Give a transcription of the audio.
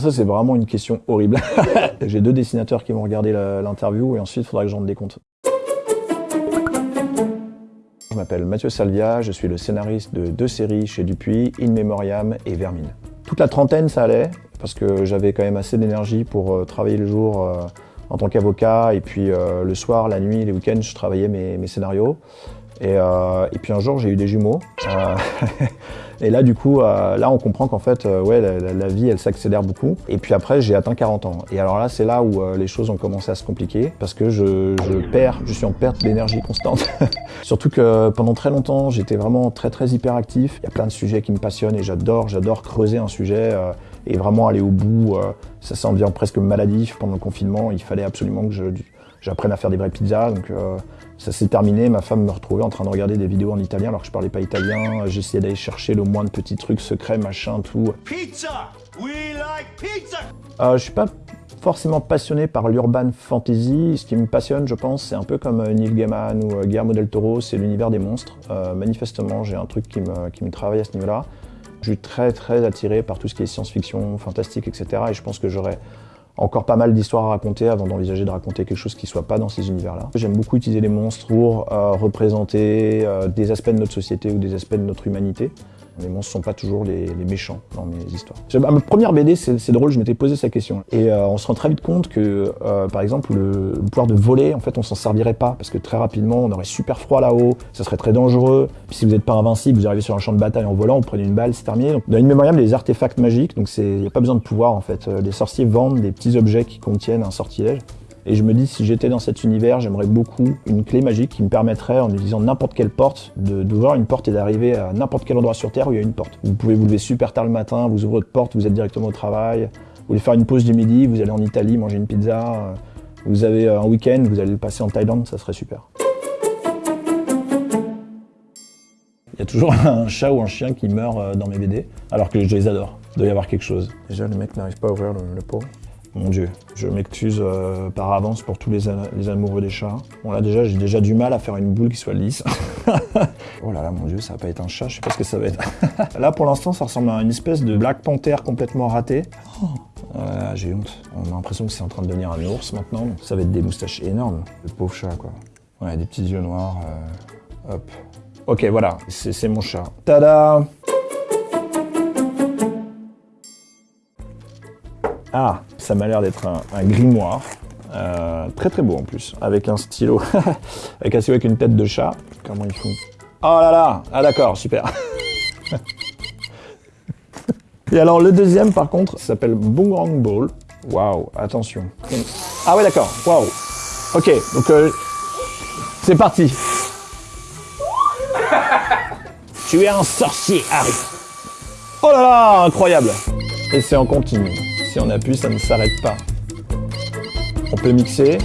Ça, c'est vraiment une question horrible. J'ai deux dessinateurs qui vont regarder l'interview et ensuite, il faudra que j'en rende des comptes. Je m'appelle Mathieu Salvia, je suis le scénariste de deux séries chez Dupuis, In Memoriam et Vermine. Toute la trentaine, ça allait, parce que j'avais quand même assez d'énergie pour euh, travailler le jour euh, en tant qu'avocat, et puis euh, le soir, la nuit, les week-ends, je travaillais mes, scénarios. Et, puis un jour, j'ai eu des jumeaux. Et là, du coup, euh, là, on comprend qu'en fait, euh, ouais, la, vie, elle s'accélère beaucoup. Et puis après, j'ai atteint 40 ans. Et alors là, c'est là où euh, les choses ont commencé à se compliquer parce que je, perds, je suis en perte d'énergie constante. Surtout que pendant très longtemps, j'étais vraiment très, très hyperactif. Il y a plein de sujets qui me passionnent et j'adore, j'adore creuser un sujet et vraiment aller au bout. ça s'en devient presque maladif pendant le confinement. Il fallait absolument que j'apprenne à faire des vraies pizzas. Donc, ça s'est terminé, ma femme me retrouvait en train de regarder des vidéos en italien alors que je parlais pas italien. J'essayais d'aller chercher le moins de petits trucs secrets, machin, tout. Pizza We like pizza euh, Je suis pas forcément passionné par l'urban fantasy. Ce qui me passionne, je pense, c'est un peu comme euh, Neil Gaiman ou euh, Guillermo del Toro, c'est l'univers des monstres. Euh, manifestement, j'ai un truc qui me, qui me travaille à ce niveau-là. Je suis très très attiré par tout ce qui est science-fiction, fantastique, etc. Et je pense que j'aurais encore pas mal d'histoires à raconter avant d'envisager de raconter quelque chose qui soit pas dans ces univers-là. J'aime beaucoup utiliser les monstres pour euh, représenter euh, des aspects de notre société ou des aspects de notre humanité. Les monstres sont pas toujours les, méchants dans mes histoires. Ma première BD, c'est drôle, je m'étais posé cette question. Et euh, on se rend très vite compte que, par exemple, le, pouvoir de voler, en fait, on s'en servirait pas. Parce que très rapidement, on aurait super froid là-haut, ça serait très dangereux. Puis si vous n'êtes pas invincible, vous arrivez sur un champ de bataille en volant, vous prenez une balle, c'est terminé. Dans une mémoriam, des artefacts magiques, donc il n'y a pas besoin de pouvoir, en fait. Les sorciers vendent des petits objets qui contiennent un sortilège. Et je me dis, si j'étais dans cet univers, j'aimerais beaucoup une clé magique qui me permettrait, en utilisant n'importe quelle porte, d'ouvrir une porte et d'arriver à n'importe quel endroit sur Terre où il y a une porte. Vous pouvez vous lever super tard le matin, vous ouvrez votre porte, vous êtes directement au travail. Vous voulez faire une pause du midi, vous allez en Italie manger une pizza. Vous avez un week-end, vous allez le passer en Thaïlande, ça serait super. Il y a toujours un chat ou un chien qui meurt euh, dans mes BD, alors que je les adore. Il doit y avoir quelque chose. Déjà, le mec n'arrive pas à ouvrir le, le pot. Mon Dieu, je m'excuse euh, par avance pour tous les, amoureux des chats. Bon là déjà, j'ai déjà du mal à faire une boule qui soit lisse. oh là là, mon Dieu, ça va pas être un chat, je sais pas ce que ça va être. là pour l'instant, ça ressemble à une espèce de Black Panther complètement raté. Oh. j'ai honte. On a l'impression que c'est en train de devenir un ours maintenant. Ça va être des moustaches énormes. Le pauvre chat, quoi. Ouais, des petits yeux noirs. Euh, hop. Ok, voilà, c'est mon chat. Tada Ah, ça m'a l'air d'être un, grimoire. Euh, très très beau en plus, avec un stylo, avec un stylo avec une tête de chat. Comment ils font? Oh là là Ah d'accord, super Et alors le deuxième par contre s'appelle Boomerang Ball. Waouh, attention. Ah ouais d'accord, waouh. Ok, donc euh, c'est parti. tu es un sorcier, Harry. Oh là là, incroyable. Et c'est en continu. Si on appuie, ça ne s'arrête pas. On peut mixer,